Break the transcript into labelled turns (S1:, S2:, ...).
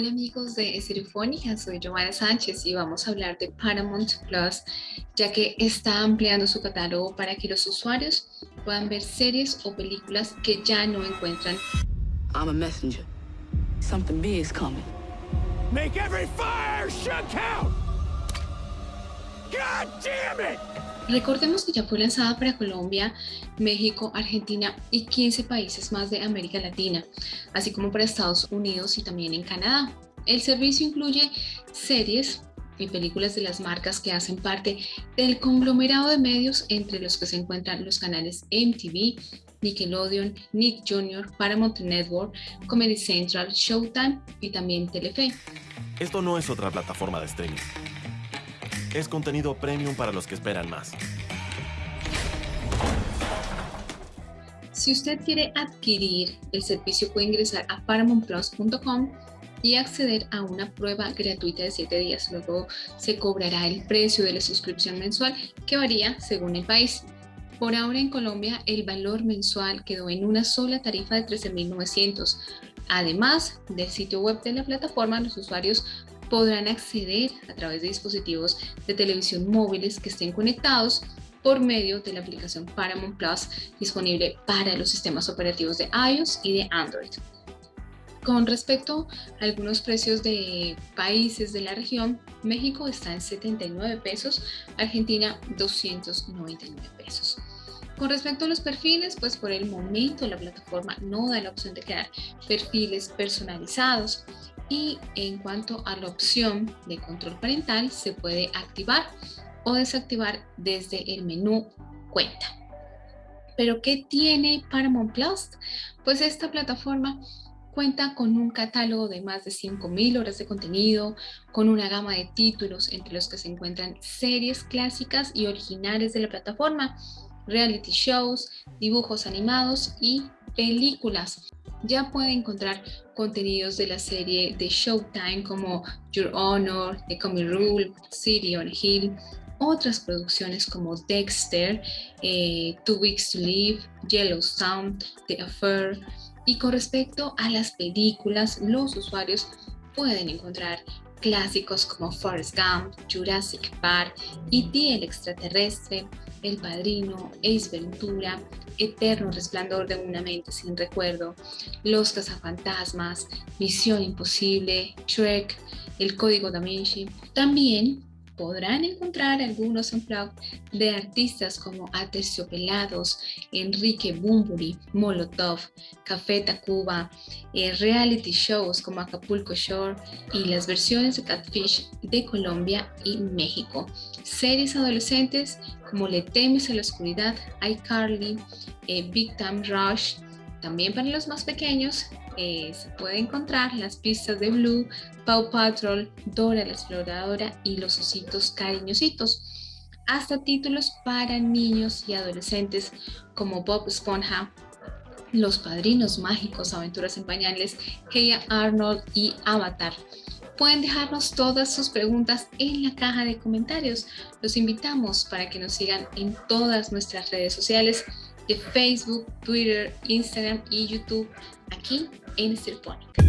S1: Hola amigos de Estereofónica, soy Giovanna Sánchez y vamos a hablar de Paramount Plus, ya que está ampliando su catálogo para que los usuarios puedan ver series o películas que ya no encuentran. I'm a messenger. Something big is coming. Make every fire count. God damn it! Recordemos que ya fue lanzada para Colombia, México, Argentina y 15 países más de América Latina, así como para Estados Unidos y también en Canadá. El servicio incluye series y películas de las marcas que hacen parte del conglomerado de medios entre los que se encuentran los canales MTV, Nickelodeon, Nick Jr., Paramount Network, Comedy Central, Showtime y también Telefe.
S2: Esto no es otra plataforma de streaming es contenido premium para los que esperan más.
S1: Si usted quiere adquirir el servicio puede ingresar a paramountplus.com y acceder a una prueba gratuita de 7 días. Luego se cobrará el precio de la suscripción mensual que varía según el país. Por ahora en Colombia el valor mensual quedó en una sola tarifa de 13.900. Además del sitio web de la plataforma, los usuarios podrán acceder a través de dispositivos de televisión móviles que estén conectados por medio de la aplicación Paramount Plus disponible para los sistemas operativos de iOS y de Android. Con respecto a algunos precios de países de la región, México está en 79 pesos, Argentina 299 pesos. Con respecto a los perfiles, pues por el momento la plataforma no da la opción de crear perfiles personalizados y en cuanto a la opción de control parental se puede activar o desactivar desde el menú cuenta. ¿Pero qué tiene Paramount Plus? Pues esta plataforma cuenta con un catálogo de más de 5.000 horas de contenido, con una gama de títulos entre los que se encuentran series clásicas y originales de la plataforma, reality shows, dibujos animados y películas ya puede encontrar contenidos de la serie de Showtime como Your Honor, The Coming Rule, City on Hill, otras producciones como Dexter, eh, Two Weeks to Live, Yellowstone, The Affair. Y con respecto a las películas, los usuarios pueden encontrar clásicos como Forrest Gump, Jurassic Park, E.T. el extraterrestre, El Padrino, Ace Ventura, Eterno Resplandor de una mente sin recuerdo, Los cazafantasmas, Misión Imposible, Shrek, El Código Da Vinci. También podrán encontrar algunos unplugged de artistas como Aterciopelados, Enrique Bumburi, Molotov, Café Tacuba, eh, reality shows como Acapulco Shore y las versiones de Catfish de Colombia y México. Series adolescentes como Le temes a la oscuridad, iCarly, eh, Big Time Rush, también para los más pequeños eh, se puede encontrar las pistas de Blue, Paw Patrol, Dora la Exploradora y los ositos cariñositos, hasta títulos para niños y adolescentes como Bob Esponja, Los Padrinos Mágicos, Aventuras en Pañales, Heya Arnold y Avatar. Pueden dejarnos todas sus preguntas en la caja de comentarios. Los invitamos para que nos sigan en todas nuestras redes sociales de Facebook, Twitter, Instagram y YouTube aquí en Estelpónica.